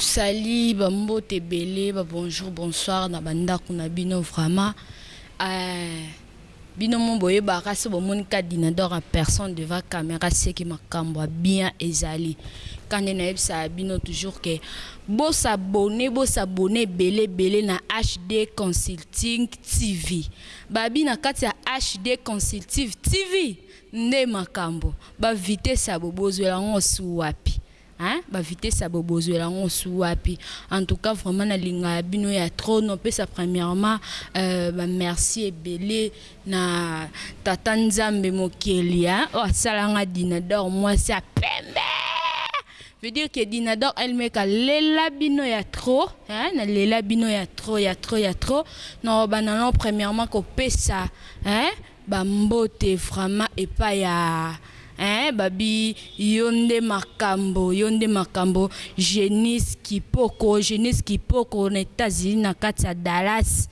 Salut ba mbote ebele ba bonjour bonsoir na ba ndaku na bino vraiment eeh bino moko boyebaka soki bomoni kaka dinador en personne devant camera ce que makambu ya bien ezali kaka nde nayebisaka bino toujours que bo s'abonner bo s'abonner ebele ebele na HD consulting TV babi na kati ya HD consultive TV Nde makambo. Ba vitesse ya bo bozuela ngo su wapi hein ba vitesse ya bo bozuela ngo su wapi en tout cas vraiment na lingaya bino ya trop no pesa premierement ba merci ebele na tata nzambe mokeli hein oyo asala nga dinador muasi ya pembe veut dire que dinador elmec a lela bino ya trop hein na lela bino ya trop ya trop ya trop na loba na no premierement ko pesa hein Ba mbote vraiment epa ya eeh babi yonde makambo yonde makambo genice kipoko genice kipoko na etats unis na kati ya Dallas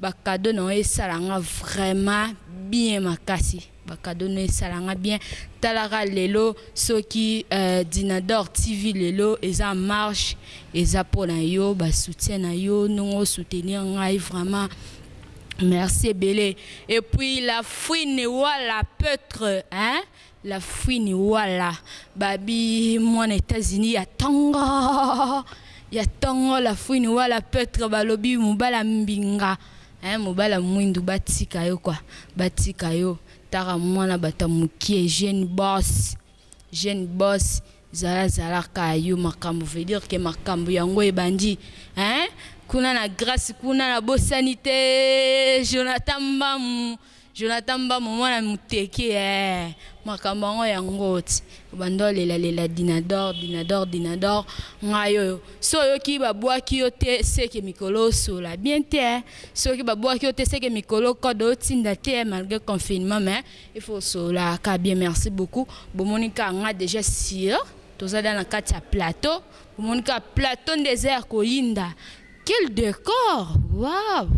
ba cadeau na yo esala nga vraiment bien makasi ba cadeau na yo esala nga bien tala ka lelo soki dinador TV lelo eza marche eza pona yo ba soutien na yo ndenge o soutenir ngai vraiment Merci ebele et puis la fouine wala peutre hein la fouine wala babi mwana etats unis ya tongo ya tongo la fouine wala peutre balobi mobala mbinga hein mobala mwindu batika yo quoi batika yo tara mwana bata mukie jeune boss Jeune boss zala zala ka yo makambu veut dire que makambu ya ngo ebandi hein kuna na grace kuna na bosani te Jonathan mbamu Jonathan mbamu mwana muteke eeh makambu ya ngo ya ngoth obanda olela lela dinador dinador dinador nga yoyo so oyoki ba buaki yo te seke mikolo osola bien te soki ba buaki yo te seke mikolo code otinda te malgre confinement mais Il faut osolola ka bien merci beaucoup bomoni ka nga dejà sieur toza dejà na kati ya plateau bomoni ka plateau nde eza ya koyinda quel decor waouh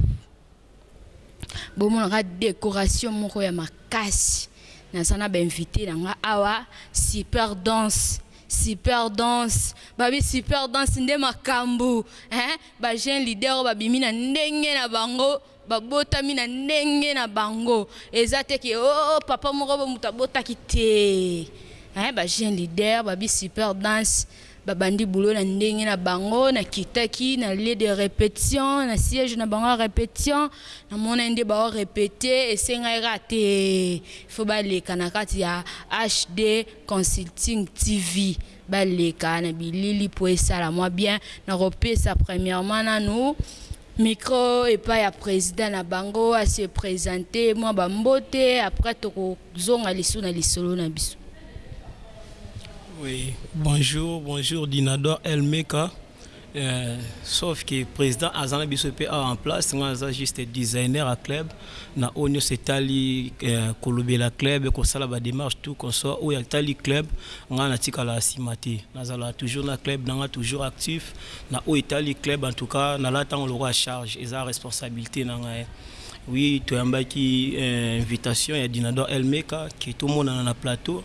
bomonaka decoration moko ya makasi naza na ba invité na nga awa super danse super danse babi super danse nde makambu hein ba jeune leader oyo babimi na ndenge na bango Ba botami na ndenge na bango eza te ke ooh papa moko bo mutu abotaki te hein ba jeune leader ba bi super dance ba bandi boulot na ndenge na bango na kitaki na lieu de repetition na siege na bango ya repetition na monaki nde bao repete esengaki kaka te il faut ba leka na kati ya HD consulting TV Baleka na bilili po esala mwa bien. Nakopesa premierement nanu micro epai ya president na bango a se presenter mwa ba mbote après tokozonga lisusu na lisolo na biso. Oui bonjour bonjour Dinador El Meka. Eeh sauf que president aza na biso pe awa en place nga naza juste designer ya club na oyo nionso etali kolobela club kosala ba demarche tout consort oyo etali club nga na tikala sima te nazalaka toujours na club na nga toujours actif na oyo etali club en tout cas na lata ngo lokola charge eza responsabilite na nga oui to yambaki invitation ya dinador el meka que to monana na plateau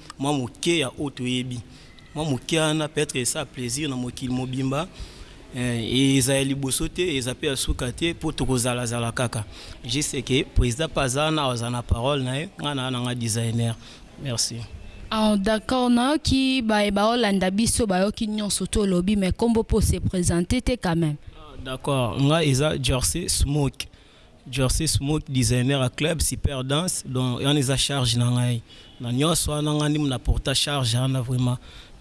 mwa moke ya oyo toyebi. Mwa moke wana peut etre esa plaisir na mokili mobimba et eza ya liboso te eza pe ya suka te po toko zala zala kaka. Juste que president pe aza wana akozala na parole na ye nga naza na nga designer. Merci. Ahh d'accord nayoki baye baolanda biso bayoki nionso to lobi mais kombo po se presenter te quand meme. D'accord nga eza Jersey smoke. Jersey Smoke designer ya club super danse donc wana eza charge na ngai na nionso wana ngai nde muna porta charge wana vraiment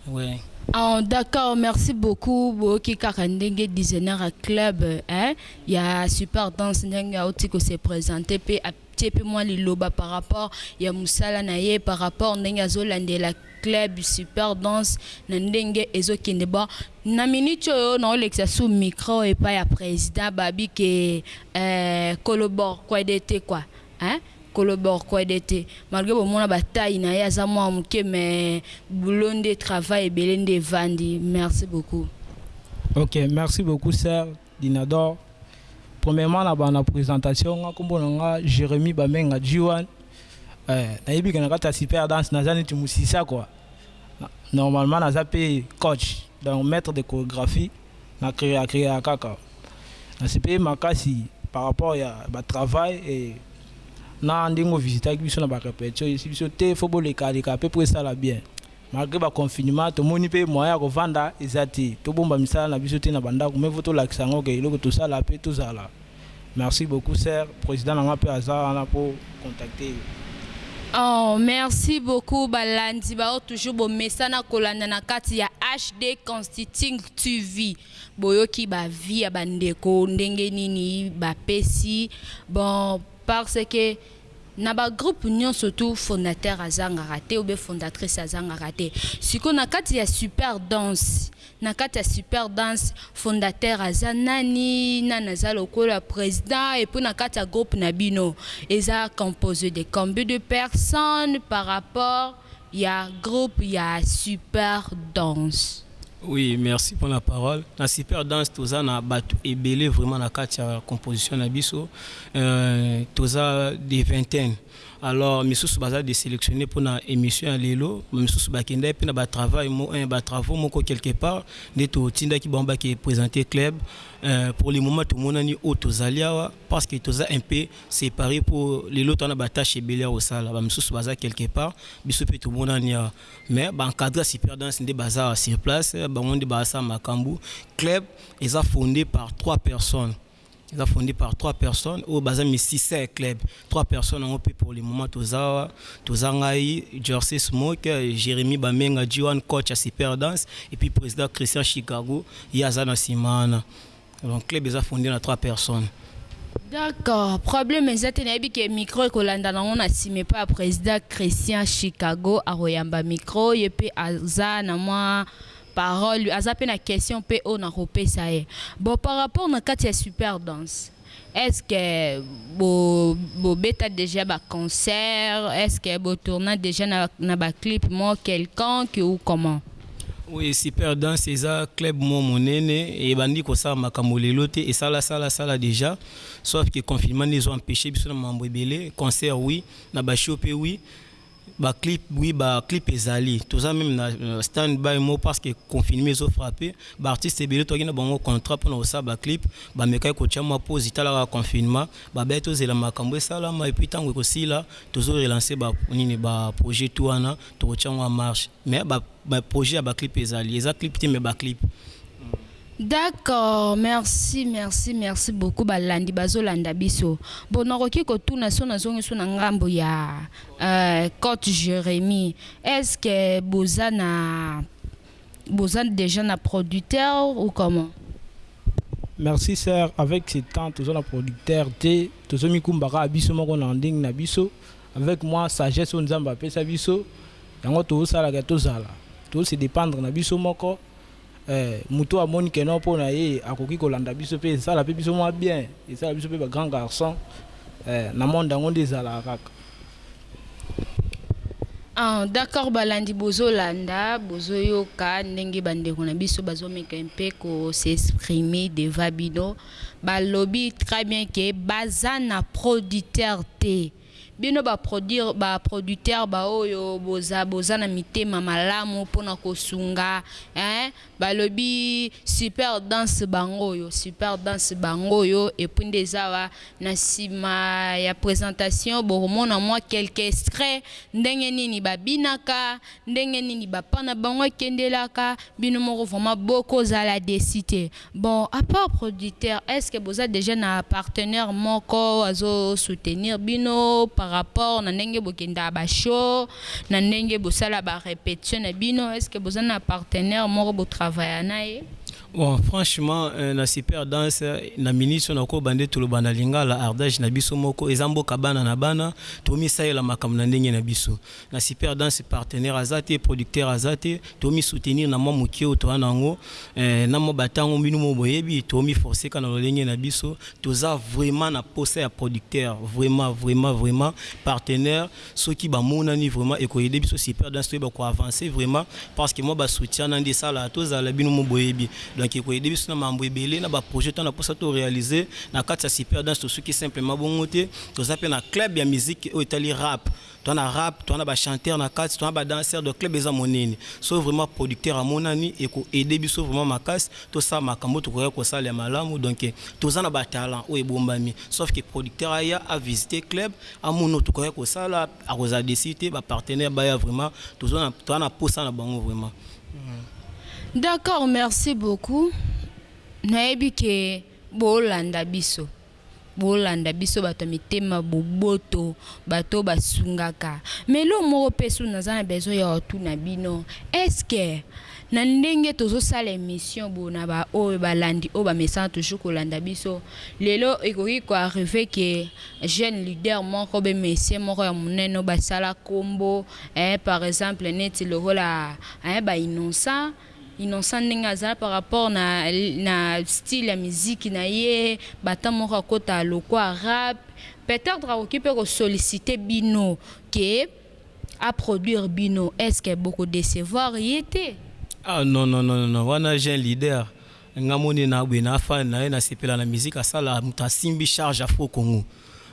ouais. Ah d'accord merci beaucoup boyoki kaka ndenge designer ya club hein ya super danse ndenge awuti ko se presenter pe atie pe mua liloba par rapport ya musala na ye par rapport ndenge azo landela Club super danse na ndenge ezo kende bon na minute oyo nao lekisa su micro epai ya president babi ke eeh kolo borquede te quoi hein kolo borquede te malgre bo mona ba taille na ye aza mua muke mais boulot nde travail ebele nde evandi merci beaucoup. Ok merci beaucoup soeur. Dinador premierement na banda presentation nga kombo na nga Jeremie ba benga G-one eh na yebi ke na kati ya super dance naza neti musicien quoi normalement naza pe coach donc maitre de choregraphie na crea crea kaka na sepeli makasi par rapport ya ba travail et na ndenge o visitaki biso na ba repetition oyebisi biso te faut bo leka leka pe po esala bien. Malgre ba confinement tomoni pe moyen ya kovanda eza te tobomba misala na biso te na ba ndaku mieux vaut tolakisa yango ke eloko tosala pe tozala merci beaucoup sœur president na nga pe aza wana po contacter yo. Ooh merci beaucoup ba landi ba oyo toujours bo mesana ko landa na kati ya HD constiting TV bo yoki ba vie ya ba ndeko ndenge nini ba pesi bon par ce que Na ba groupe nionso tout fondateur azangaka te ou bien fondatrice azangaka te sikoyo na kati ya super danse na kati ya super danse fondateur aza nani nani aza lokola president epuis na kati ya groupe na bino eza composer de combien de personne par rapport ya groupe ya super danse. Oui merci pona parole na super danse toza na batu ebele vraiment na kati ya composition na biso toza de vingtaine alors misusu baza de selectionne pona emission ya lelo ba misusu ba kendaki pe na ba travail ba travaux moko quelque part nde to tindaki bango ba ke presenter club pour le moment to monani oyo tozali awa parce que toza un peu se parer po lelo toza na ba taches ebele ya kosala ba misusu baza quelque part biso pe tomonani awa mais ba encadra super dance nde baza awa sur place bango nde baza sala makambu club eza fonde par trois personnes eza fonde par trois personnes oyo baza misisa ya club trois personnes yango pe pour le moment toza awa toza ngai Jersey Smoke Jeremy Bamenga G1 coach ya super dance et puis president Christian Chicago ye aza na sima wana Donc club eza fonde na trois personnes. D'accord problème eza te nayebi ke micro ekolanda na ngo na sima epa ya president Christian Chicago akoyamba micro ye pe aza na mwa parole aza pe na question pe oyo nakopesa ye bon par rapport na kati ya super danse Est ce que bo bo beta dejà ba concert? Est ce que bo tourna dejà na na ba clip moko quelconque ou comment? Oui super danse eza club moko monene ebandi kosala makambo lelo te esala sala sala dejà soif que confinement nde ezo empecher biso na mambo ebele concert oui na ba show pe oui Ba clip oui ba clip ezali toza meme na stand by moko parce que confinement ezo frappe ba artistes ebele toyaki na bango contrat pona kosala ba clip ba mekaki kotia mua pause tala kaka confinement ba belle tozela makambu esalama epuis tangu ekosila tozo relance ba nini ba projet tout wana toko tia yango en marche mais ba ba projet ya ba clip ezali eza clip te mais ba clip. D'accord merci merci merci beaucoup ba landi bazo landa biso bon na koki ko tuna soki na zongi so na ngambo ya cote Jeremie est ce que boza na boza dejà na producteur ou comment? Merci sœur avec ce temps toza na producteur te tozo mikumba kaka biso moko na ndenge na biso. Avec mwa sagesse oyo Nzambe apesa biso, yango tozosala que tozala, tozo se dependre na biso moko, eh, mutu oyo amoni que non pona ye akoki kolanda biso pe esala pe biso mwa bien, esala biso pe ba grands garçons, eh, na monde yango nde ezalaka kaka. Ah d'accord balandi bozo landa bozo yoka ndenge ba ndeko na biso bazo meka un peu ko s'exprimer devant bino. Ba lobi très bien que ba za na producteur te. Bino ba produire ba producteur ba oyo bo za bo za na mitema malamu pona ko sunga eeh ba lobi super dance bango oyo super dance bango oyo et puis nde eza awa na sima ya presentation boko mona mua quelques extraits ndenge nini ba binaka Ndenge nini bapa na bango ekendelaka bino moko vraiment boko zala deçu te bon a part producteur est ce que boza dejà na partenaire moko azo soutenir bino par rapport na ndenge bokendaka ba show na ndenge bosala ba repetition na bino est ce que boza na partenaire moko bo travailler na ye. Bon franchement na super danse na minutes oyo nakoba nde toloba na lingala ardage na biso moko eza mboka bana na bana tomisalela makambo na ndenge na biso Na super dance partenaire aza te, producteur aza te, to mi soutenir na mwa mokie oyo toza na yango eh, na mwa ba tango bino moko boyebi, to mi forcer kaka na lolenge na biso, toza vraiment na posa ya producteur, vraiment, vraiment, vraiment partenaire soki ba monani vraiment eko aider biso super dance toyeba ko avancer vraiment, parce que mwa ba soutien wana nde esalaka tozala bino moko boyebi, donc eko aider biso na mambo ebele, na ba projets toza na posa to realiser na kati ya super dance, tosuki simplement bongo te, toza pe na club ya musique oyo etali rap, Toza na rap, toza na ba chanteurs na kati, toza na ba danseurs donc club eza monene. Soki vraiment producteur amonani eko aider biso vraiment makasi tosala makambo oyo tokokaki kosala ya malamu donc toza na ba talents oyo ebombami sauf que producteur aya a visiter club amona oyo tokokaki kosala akozala deçu te ba partenaires baya vraiment toza na posa na bango vraiment. D'accord merci beaucoup nayebi que bolanda biso. Bolanda biso batu ya mitema boboto batu oyo basungaka mais eloko moko pe su naza na besoin yakotuna bino est ce que na ndenge tozosala emission boye na ba oyo balandi oyo bamesana toujours kolanda biso lelo ekoki ko arrive que jeune leader moko be monsieur moko ya munene oyo basala kombo eh par exemple neti lokola eh ba innocent Innocent ndenge aza par rapport na na style ya miziki na ye ba temps moko akota lokwa rap peut-etre akoki pe ko solliciter bino que a produire bino est ce que boko decevoir ye te? Ah non non non non wana j'ai un leader nga moni na boye na fan naye na sepela na musique asala mutu asimbi charge afro congo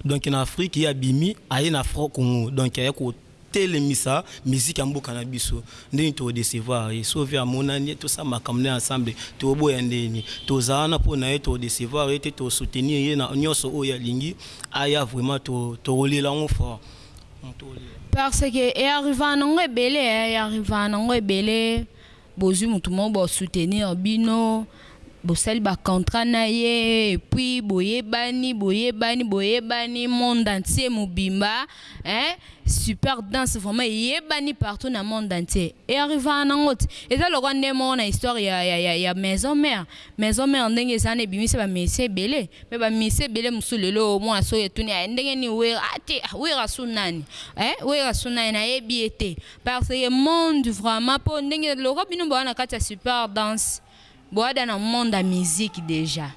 donc na afrique ye abimi aye na afro congo donc aye ko Telemisa musique ya mboka na biso ndenge toko decevoir ye sauve amonani tosala makambo naye ensemble toboya ndenge nini toza wana po naye toko decevoir ye te toko soutenir ye na nionso oyo alingi aya vraiment toko lela yango fort. Parce que e arrivaka na nga ebele eh e arrivaka na nga ebele. Bozui mutu moko bo soutenir bino, bosali ba contrat na ye et puis boyebani, boyebani, boyebani monde entier mobimba hein, super dance vraiment eyebani partout na monde entier e arrivaka na ngo te. Eza lokola nde moko na histoire ya ya ya maison mère, maison mère ndenge eza wana ebimisi ba musiciens ebele mais ba musiciens ebele mosusu lelo oyo mwana soki etuni ndenge nini werra ah te werra su nani hein werra su nani nayebi ye te Par ce que monde vraiment po ndenge lokola bino boza na kati ya super dance boada na monde ya musique dejà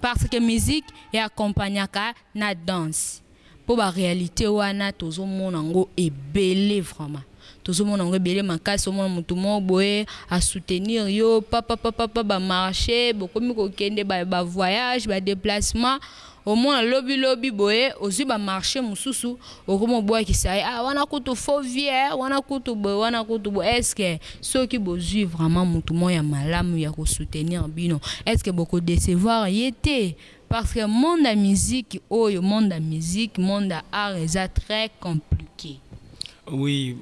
par ce que musique e accompagnaka na dance po ba realite wana tozo mona yango ebele vraiment tozo mona yango ebele makasi omona mutu moko boye a soutenir yo papapapapa ba marche bokomi kokende ba voyage ba deplacement Au moins lobi lobi boye ozui ba marche mususu okomi obuakisa ye ah wana kutu faux vie eh wana kutu boye wana kutu boye est ce que soki bozui vraiment mutu moko ya malamu ya ko soutenir bino est ce que boko decevoir ye te? Parce que monde ya musique oyo monde ya musique monde ya art eza très complique. Oui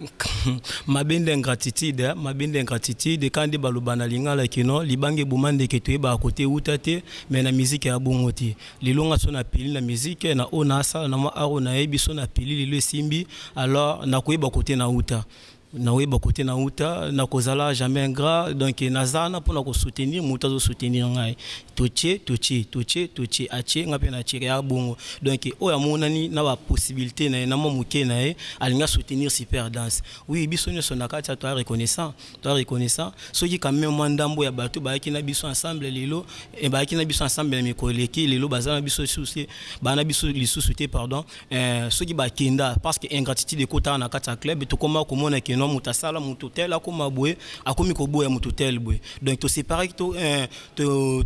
mabende ingratitude mabende ingratitude kaka nde baloba na lingala que non libanga eboma ndeke toyebaka kote ewuta te mais na musique eya bongo te lelo nga soki na peli na musique na oyo na sala na mwa art oyo na yebi soki na peli lelo esimbi alors nako yeba kote na wuta nako yeba kote na wuta nako zala jamais ingrat donc naza wana pona ko soutenir mutu azo soutenir ngai. Totie totie totie totie atie nga pe na tie kaka bongo donc oyo amonani na ba possibilite na ye na mua muke na ye alingi a soutenir super danse oui biso nionso na kati awa toza reconnaissant toza reconnaissant soki quand meme mua ndambu ya batu bayaki na biso ensemble lelo eh bayaki na biso ensemble na mikolo eleki lelo baza na biso lisusu te baza na biso lisusu te pardon eh soki ba kenda parce que ingratitude ekotaka na kati ya club tokoma komona que non mutu asala mutu tel akoma boye akomi koboya mutu tel boye donc to separaki to eh.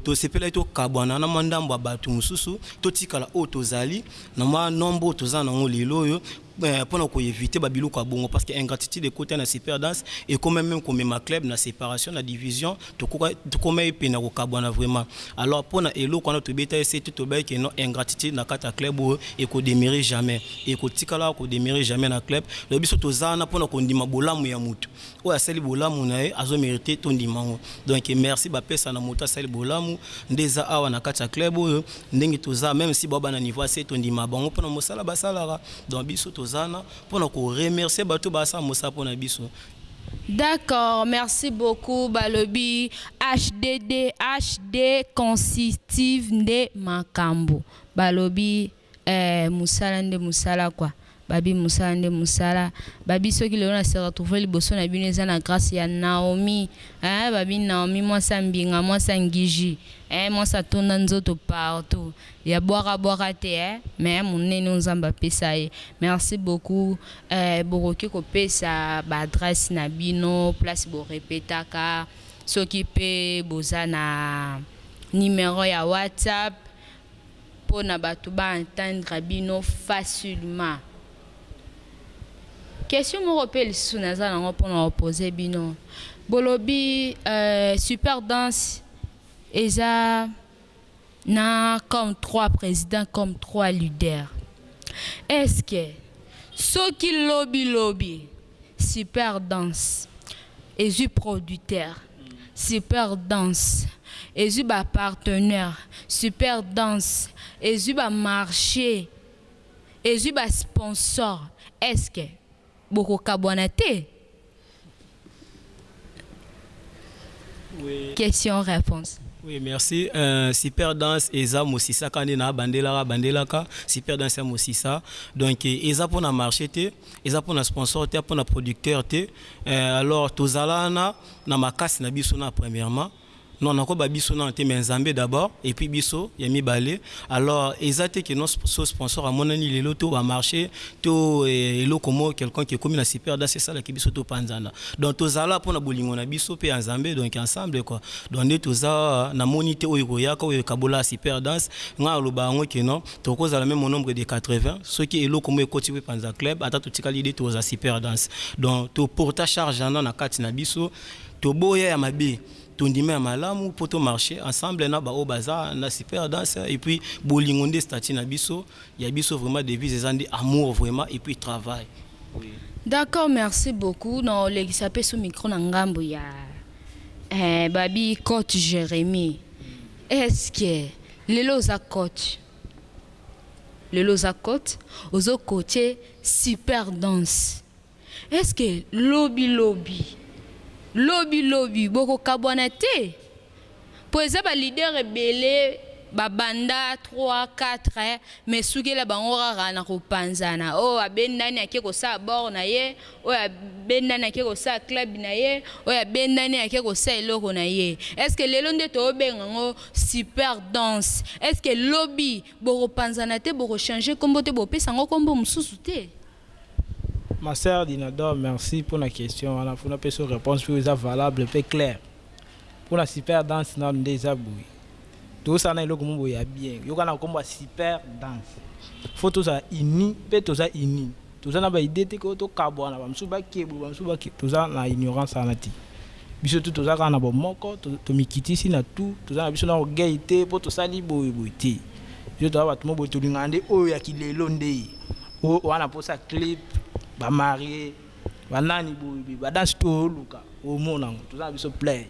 Tosepelaki tokabwana na mwa ndambo ya bato mosusu, totikala oyo tozali, na mwa nombre oyo toza na yango lelo oyo, mpo na ko eviter ba biloko ya bongo. Parce que ingratitude ekota na Super-Dance, ekomaki meme komema club na separation, na division, tokomaki pene ya kokabwana vraiment. Alors, mpo na eloko wana, tobetaki sete, tolobaki que non, ingratitude na kati ya club oyo eko demeurer jamais, ekotikala ko demeurer jamais na club. Donc, biso toza wana mpo na kondima bolamu ya moto. Oyo asali bolamu naye azo merite tondima ngo donc merci ba pesa na moto asali bolamu nde eza awa na kati ya club oyo ndenge toza meme si bao bana niveau ya se tondima bango pona mosala basalaka donc biso tozana pona ko remercier batu ba sala mosala pona biso. D'accord merci beaucoup balobi HDDHD consistive nde makambu balobi Eh musala nde musala quoi babi musala nde musala babi soki lelo na se retrouver liboso na bino eza na grace ya Naomi eeh babi Naomi mwasi ya mbinga mwasi ya ngiji eeh mwasi atonda nzoto partout ya bwaka bwaka te eh mais munene oyo nzambe apesa ye merci beaucoup eh bokoki kopesa ba adresse na bino place bo repetaka soki pe boza na numero ya WhatsApp pona batu ba entendre bino facilement. Question moko pe lisusu naza nango pona ko poser bino, bolobi super danse eza na comme trois president comme trois leader, est ce que soki lobi lobi. Super danse ezui producteur super danse ezui ba partenaire super danse ezui ba marche ezui ba sponsor est ce que boko kabuana te? Question-reponse. Oui merci super danse eza mosisa kaka nde na bandelaka bandelaka super danse ya mosisa donc eza pona marche te eza pona sponsor te pona producteur te alors tozala wana na makasi na biso na premierement Non nako ba biso nanu te mais nzambe d'abord et puis biso ya mibale alors eza te que nos ce sponsor amonani lelo to ba marche to eloko moko quelconque ekomi na super danse esala que biso to panzana donc tozala pona bolingo na biso pe ya nzambe donc ensemble quoi donc nde toza awa na moni te oyo ekoyaka oyo ekabola super danse nga na loba yango que non toko zala meme au nombre de 80 soki eloko moko ekoti ko panza club ata totikali de toza super danse donc to porta charge wana na kati na biso. Toboya ya mabe tondima ya malamu po to marche ensemble na ba oyo baza na super danse et puis bolingo nde statut na biso ya biso vraiment devise eza nde amour vraiment et puis travail oui. D'accord merci beaucoup na olekisa pe su micro na ngambu ya eh babi coach Jeremie est ce que lelo oza coach lelo oza coach ozo coacher super danse Est ce que lobi lobi lobi lobi boko kabwana te? Po eza ba leader ebele ba banda trois quatre mais esukela bango kaka na ko panzana oyo abendani ake kosala bord na ye oyo abendani ake kosala club na ye oyo abendani ake kosala eloko na ye est ce que lelo nde toko benga yango super danse? Est ce que lobi boko panzana te boko changer kombo te bopesa yango kombo mususu te? Ma sœur Dinador merci pona question wana po na pesa yo reponse oyo eza valable pe claire. Pona super dance nanu nde eza boye tozo sala na eloko moko boye ya bien yoka na kombo ya super dance faut tozala uni pe toza uni toza na ba idee te que to kabuana ba misusu ba ke boye ba misusu ba ke toza na ignorance wana te biso tout toza kaka na bo moko to mikitisi na tout toza na biso na orgueil te po tosali boye boye te biso toza batu moko boye tolingaka nde oyo ya ki lelo nde Oyo wana posa clip ba marie ba nani boye boye ba danse to luka o mona ngo toza na biso play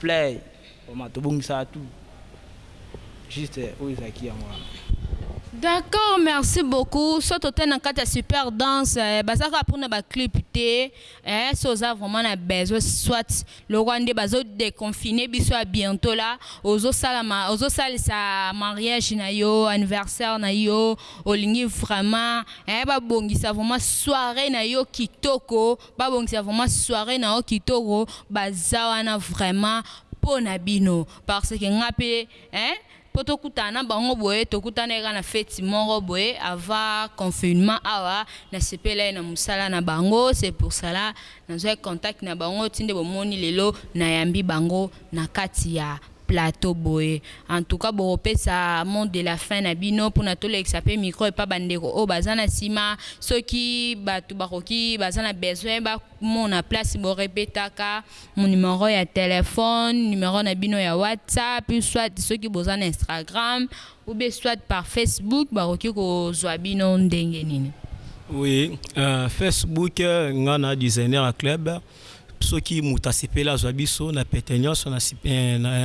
play vraiment to bongisaka tout juste oyo ezalaki yango wana. D'accord merci beaucoup soki totali na kati ya super danse baza kaka pona ba clip te eeh soki oza vraiment na besoin soit Lokola nde bazo deconfiner biso ya bientot la ozo sala ma ozo salisa mariage na yo anniversaire na yo olingi vraiment eh ba bongisa vraiment soiree na yo kitoko ba bongisa vraiment soiree na yo kitoko baza wana vraiment po na bino parce que nga pe eh po tokutana na bango boye tokutana kaka na feti moko boye avant confinement awa nasepelai na musala na bango c'est pour cela nazwaki contact na bango ti nde bomoni lelo nayambi bango na kati ya plateau boye en tout cas bokopesa mot de la fin na bino pona tolekisa pe micro epa ba ndeko oyo baza na sima soki batu bakoki baza na besoin ba mona place bo repetaka mu numero ya telephone, numero na bino ya whatsapp, soit soki boza na Instagram ou bien soit par Facebook bakoki kozua bino ndenge nini? Oui Facebook nga na designer ya club soki mutu asepeli azua biso na pete nionso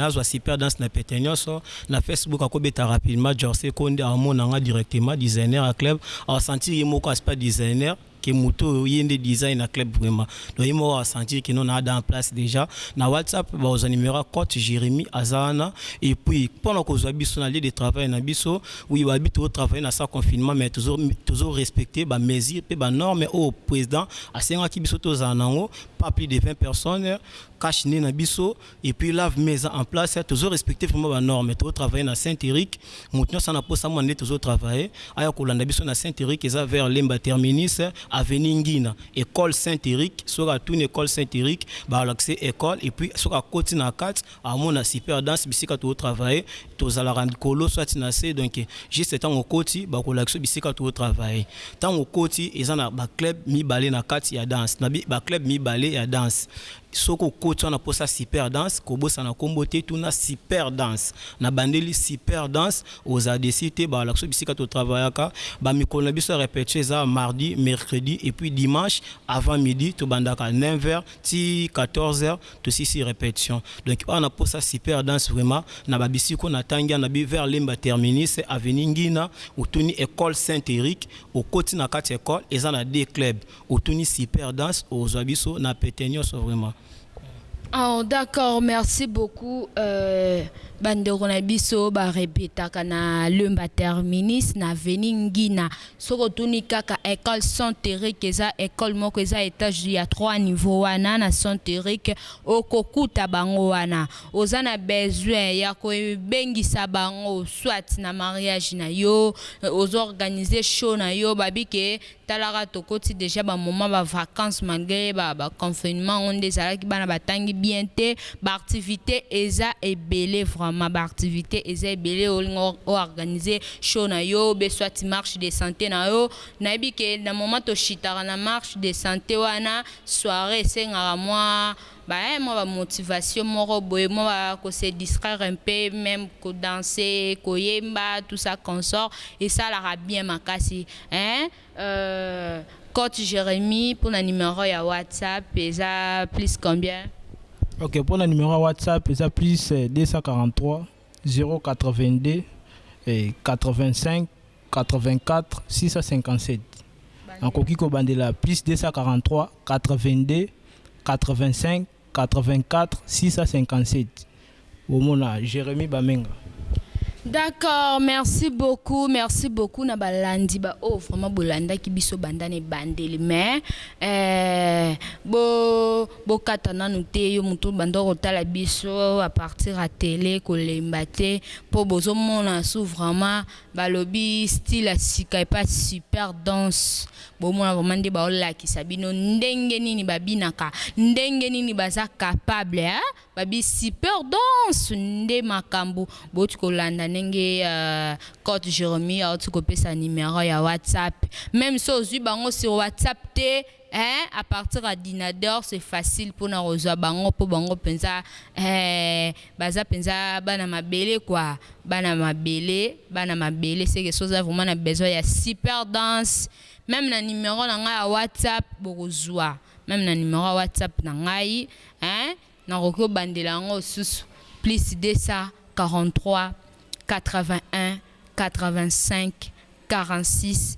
azua super dance na pete nionso na Facebook ako beta rapidement jorce konde amona nga directement designer ya club a sentir ye moko aspect designer que moto oyo ye nde design na club vraiment donc ye moko a sentir que non na ada en place dejà na WhatsApp bako zwa numero ya cote Jeremie aza wana et puis pona ko zwa biso na lieu de travail na biso oui ba lobi tozo travailler na sans confinement mais tozo tozo respecter ba mesures pe ba normes oyo president a sengaki biso tozala nango pas plus de 20 personnes cache nez na biso Et puis lave main eza en place tozo respecter vraiment ba normes tozo travailler na saint Eric mutu nionso aza na posa mwana nde tozo travailler aya kolanda biso na saint Eric eza vers lemba terminus avenue ngina ecole saint Eric soki atuni ecole saint Eric balakise ecole et puis soki akoti na kati amona super danse bisika tozo travailler tozalaka likolo soit na se donc juste tangu okoti bakolakisa yo bisika tozo travailler tangu okoti eza na ba club mibale na kati ya danse na ba club mibale ya danse Soki okoti wana posa super danse kobosana kombo te tuna super danse na bandeli super danse oza deçu te ba lakisa yo bisika to travaillaka ba mikolo na biso ya repetition eza mardi, mercredi et puis dimanche avant midi to bandaka neuf heures ti 14 heures to sisi repetition donc awa na posa super danse vraiment na ba bisika oyo na tangi wana bi vers lemba terminus avenue ngina otuni ecole saint Eric okoti na kati ya ecole eza na deux clubs Otuni super danse ozua biso na pete nioso vraiment. Ahh d'accord merci beaucoup euh ba ndeko na biso ba repetaka na lemba terminus na avenue ngina soki otuni kaka ecole saint Eric eza ecole moko eza etage ya trois niveau wana na saint Eric okokuta bango wana oza na besoin ya ko bengisa bango soit na mariage na yo ozo organise show na yo babi ke Talaka tokoti dejà ba moment ba vacances malgre ba ba confinement yango nde ezalaki bana ba tangi bien te ba activite eza ebele vraiment ba activite eza ebele olinga o organise show na yo oubien soit marche de sante na yo na yebi ke na moment to chutaka na marche de sante wana soiree esengaka mwa Ba he mwa ba motivation moko boye mwa ba ko se distraire un peu meme ko danse ko yemba tout ça consort esalaka bien makasi hein euh cote Jeremie pona numero ya WhatsApp eza plus combien? Ok pona numero ya WhatsApp eza plus 243 082 85 84 657 nakoki kobandela plus 243 82 85 84 657 bomona Jeremie Bamenga. D'accord merci beaucoup merci beaucoup na ba landi ba oyo vraiment bo landaki biso banda na ebandeli mais eeh bo bo kata nanu te yo mutu obanda ko tala biso à partir ya tele ko lemba te po bozo mona su vraiment Balobi style ya sika epa super danse bomona vraiment nde bao lakisa bino ndenge nini ba binaka ndenge nini baza capable hein babi super danse nde makambu bowuti kolanda ndenge cote Jeremie awuti kopesa numero ya WhatsApp meme soki ozui bango sur WhatsApp te Eeh à partir ya dinador c'est facile pona kozua bango po bango penza eeh baza penza bana mabele quoi bana mabele bana mabele seke soki oza vraiment na besoin ya super danse meme na numero na ngai ya whatsapp bokozua meme na numero ya whatsapp na ngai eeh nakoki kobandela yango osusu plus 243 81 85 46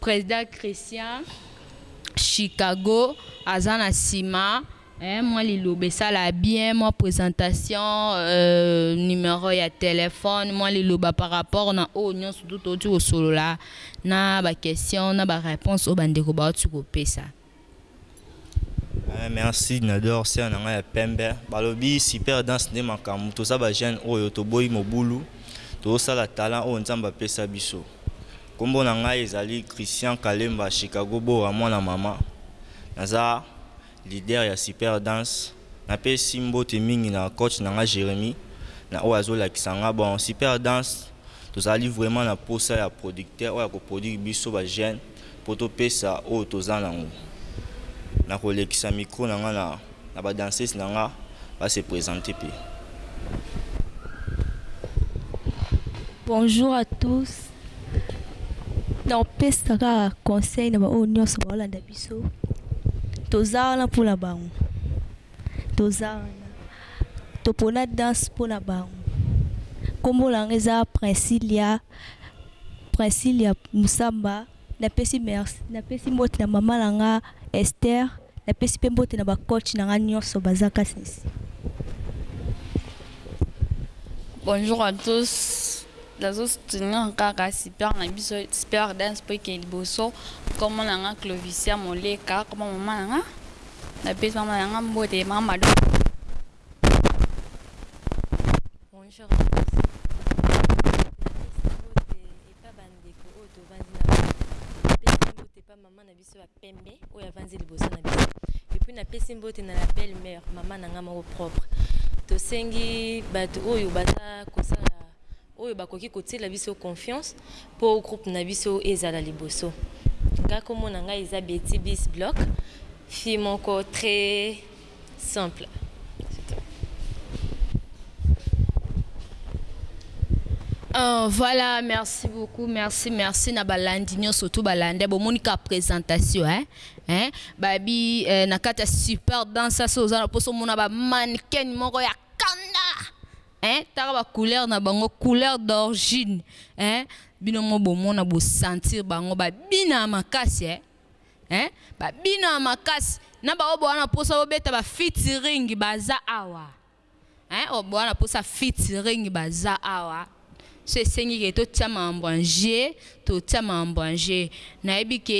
President Christian Chicago aza na sima eh mwa liloba esala bien mwa presentation euh numero ya telephone mwa liloba par rapport na oyo nionso tout touti kosolola na ba question na ba reponse oyo ba ndeko bawuti kopesa. Eeh merci nador sœur na ngai ya pembe balobi super dance nde makambu toza ba jeune oyo toboyi mobulu tozo sala talent oyo nzambe apesa biso kombo na ngai ezali Christian kalemba Chicago bora mwana mama naza leader ya super dance na pesi mbote mingi na coach na ngai Jeremie na oyo azo lakisa ngai bon super dance tozali vraiment na posa ya producteur oyo ako produire biso ba jeune Mpo topesa oyo toza nango, nakolekisa micro na nga na na ba danseuses na nga ba se presenter mpe. Bonjour à tous, nakopesa kaka conseil na ba oyo nionso baolanda biso, toza wana mpo na bango, toza wana, topona danse mpo na bango. Kombo na nga eza Princilia, Princilia Musamba na pesi merci na pesi mbote na maman na nga Esther na pesi pe mbote na ba coach na nga nionso baza kasese. Bonjour à tous nazo soutenir kaka super na biso super dance po ekende liboso kombo na nga Clovisia Moleka kombo maman na nga na pesi maman na nga mbote maman Mado. Bonjour à tous napesi mbote epa ba ndeko oyo tovandi na bango napesi mbote epa mama na biso ya pembe oyo avandi liboso na biso epuis napesi mbote na la belle mère mama na nga moko propre tosengi bato oyo baza kosala oyo bakoki kotiela biso confiance mpo groupe na biso ezala liboso nga kombo na ngai eza Betty Bis Block fille moko très Voilà merci beaucoup merci merci na balandi nionso tout balanda bomoni ka presentation hein hein babi na kati ya super dansa so oza na poso mona ba mannequin moko ya kanda hein taka ba couleur na bango couleur d'origine hein bino mo bomona bo sentir bango ba bina makasi hein Eeh ba bino ya makasi na ba oyo boa na posa bo beta ba featuring baza awa eeh oyo boa na posa featuring baza awa so esengi ke to tia makambo en jeux to tia makambo en jeux na yebi ke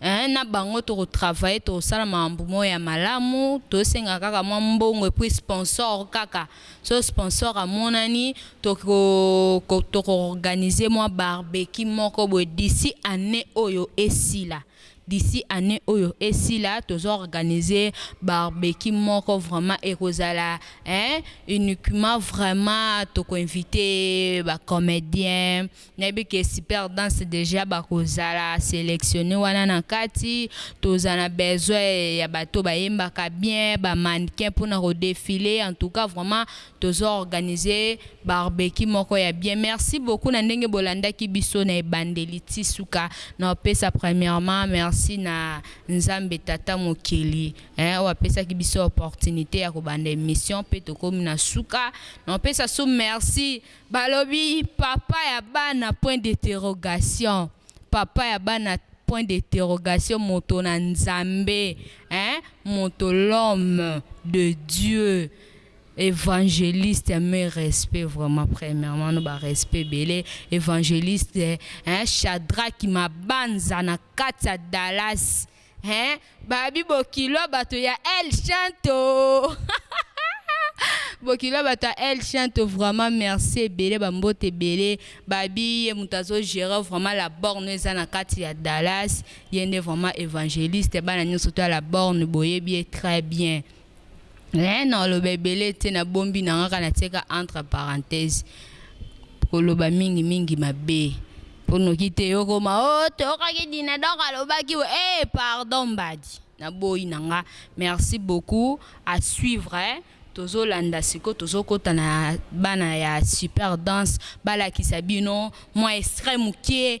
eeh na bango toko travailler toko sala makambo moko ya malamu to senga kaka mwa mbongo et puis sponsor kaka Soki sponsor amonani, toko toko organiser mwa barbecue moko boye d'ici annee oyo esila. D'ici annee oyo esila tozo organiser barbecue moko vraiment ekozala hein uniquement vraiment toko inviter ba comediens, Nayebi que super danse dejà bako zala selectionne wana na kati, to za na besoin ya bato ba yembaka bien, ba mannequin pona ko defile, en tout cas vraiment tozo organise barbecue moko ya bien. Merci beaucoup na ndenge bo landaki biso na ebandeli ti suka. Nao pesa premièrement merci na Nzambe Tata Mokeli eh oyo apesaki biso opportunite ya ko banda emission pe tokomi na suka. Nao pesa su merci Balobi papa ya bana point deterogation papa ya bana point deterogation moto na nzambe hein moto l'homme de Dieu evangeliste mes respects vraiment premièrement no ba respects ebele evangeliste hein chadraki mabanza na kati ya Dallas Hee babi bokilo bato ya el chanto bokilo bato ya el chanto vraiment merci ebele ba mbote ebele babi ye moto azo gerer vraiment la borne eza na kati ya dallas ye nde vraiment evangeliste bana nionso to ya la borne boyebi ye très bien. Eeh nakoloba ebele te na bombi na nga kaka na tie kaka entre parenthèses koloba mingi mingi mabe po noki te okoma ooh toyokaki Dinador alobaki boye eeh pardon mbadi na boyi na nga merci beaucoup à suivre tozo landa sikoyo tozo kota na bana ya super danse balakisa bino mua extrait mukie.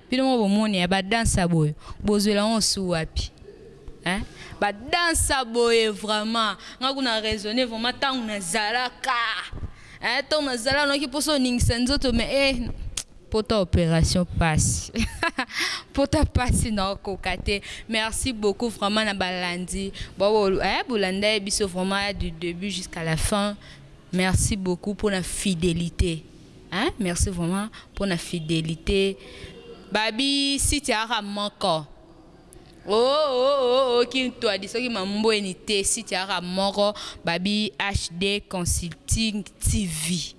Bino moko bomoni hein ba danse ya boye bozuela ngo su wapi hein ba danse ya boye vraiment nga kutu na raisonne vraiment tangu na zalaka hein tangu na zalaka nayoki posa oningisa nzoto mais eh pota operation pasi pota pasi nao koka te merci beaucoup vraiment na ba landi ba oyo eh bo landa ye biso vraiment du debut jusqu'à la fin merci beaucoup pona fidelite Hein merci vraiment pona fidelite ba bi site kaka moko oooooo kin tuadi soki ma mbueni te site kaka moko ba bi HD consulting TV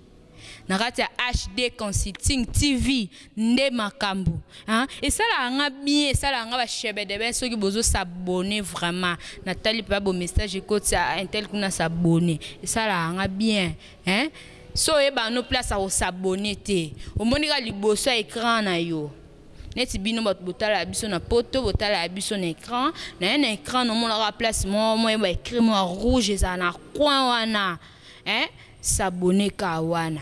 na kati ya HD consulting TV nde makambu hein esalaka nga bien esalaka nga ba shebedebee soki bozo s'abonner vraiment na tali pe bo message ekoti ah intel kuna s'abonner esalaka nga bien hein Soki oyebaka no place ya ko s'abonner te, omoni kaka liboso ya ecran na yo. Neti bino batu botalaka biso na poto, botalaka biso na ecran. Nayo na ecran na omona kaka place moko moye ba ecrit mua rouge ezala na coin wana eh s'abonner kaka wana.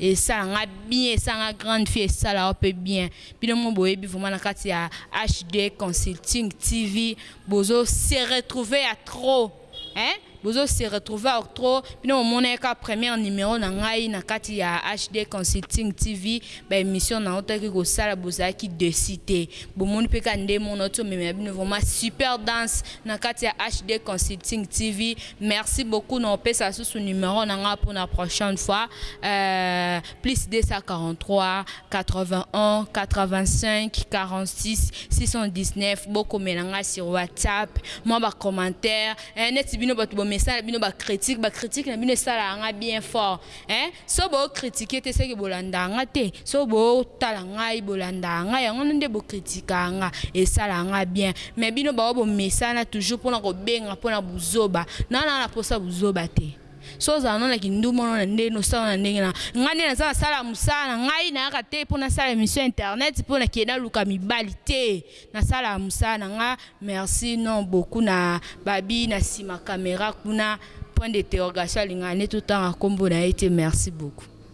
Esala nga bien, esala nga grande fille, esala yo pe bien. Bino moko boyebi vraiment na kati ya HD consulting TV bozo se retrouver ya trop. Hein bozo se retrouver octro bino momona ye kaka première numero na ngai na kati ya HD consulting TV ba emission na utaki kosala bozalaki deçu te bomoni pe kaka nde mona uti omemela bino vraiment super danse na kati ya HD consulting TV merci beaucoup na kopesa lisusu numero na ngai pona prochaine fois euh plus 243 81 85 46 619 bokomela nga sur WhatsApp mwa ba commentaire eh neti bino batu bo mesana bino ba critique ba critique na bino esalaka nga bien fort eh soki bo critique te seke bolandaka nga te soki bo tala ngai bolandaka nga yango wana nde bo critikaka nga esalaka nga bien mais bino ba oyo bo mesana toujours pona kobenga pona buzoba nana na posa buzoba te. Soki ozala no na kindumba no na ndenge no sala na ndenge na nga nde naza na sala musala na ngai na yaka te po na sala emission ya internet po na ke na luka mibali te na sala musala na nga merci no beaucoup na babi na sima camera kuna point de interrogation alingaka nde to tanga kombo na ye te merci beaucoup.